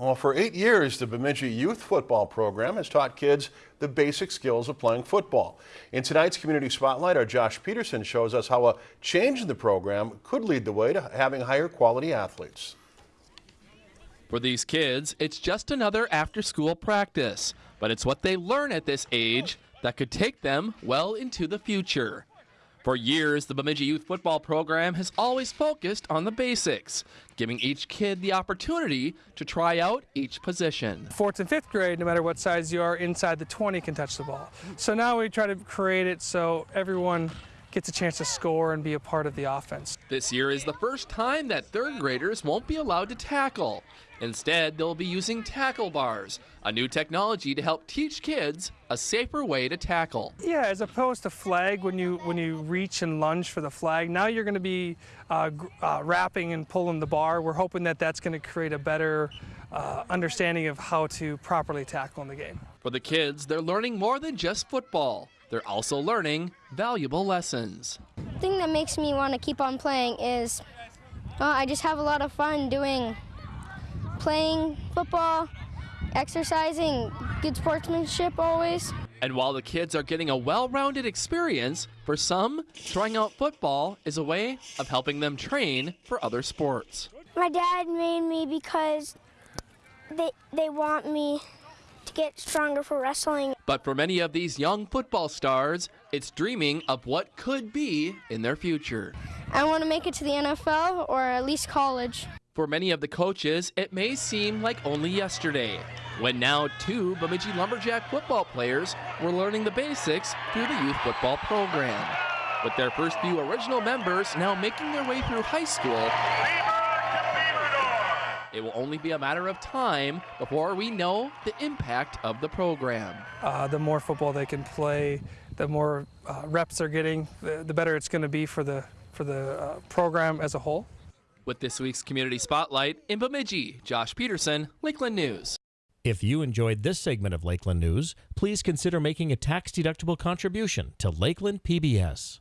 Well, for eight years, the Bemidji Youth Football Program has taught kids the basic skills of playing football. In tonight's Community Spotlight, our Josh Peterson shows us how a change in the program could lead the way to having higher quality athletes. For these kids, it's just another after school practice, but it's what they learn at this age that could take them well into the future. For years, the Bemidji Youth Football Program has always focused on the basics, giving each kid the opportunity to try out each position. Fourth and fifth grade, no matter what size you are, inside the 20 can touch the ball. So now we try to create it so everyone gets a chance to score and be a part of the offense. This year is the first time that third graders won't be allowed to tackle. Instead, they'll be using tackle bars, a new technology to help teach kids a safer way to tackle. Yeah, as opposed to flag, when you when you reach and lunge for the flag, now you're going to be uh, uh, wrapping and pulling the bar. We're hoping that that's going to create a better uh, understanding of how to properly tackle in the game. For the kids, they're learning more than just football. They're also learning valuable lessons. The thing that makes me want to keep on playing is I just have a lot of fun doing playing football, exercising, good sportsmanship always. And while the kids are getting a well rounded experience, for some, trying out football is a way of helping them train for other sports. My dad made me because they, they want me to get stronger for wrestling. But for many of these young football stars, it's dreaming of what could be in their future. I want to make it to the NFL or at least college. For many of the coaches, it may seem like only yesterday, when now two Bemidji Lumberjack football players were learning the basics through the youth football program. With their first few original members now making their way through high school, it will only be a matter of time before we know the impact of the program. Uh, the more football they can play, the more uh, reps they're getting, the, the, better it's going to be for the for the uh, program as a whole. With this week's Community Spotlight in Bemidji, Josh Peterson, Lakeland News. If you enjoyed this segment of Lakeland News, please consider making a tax-deductible contribution to Lakeland PBS.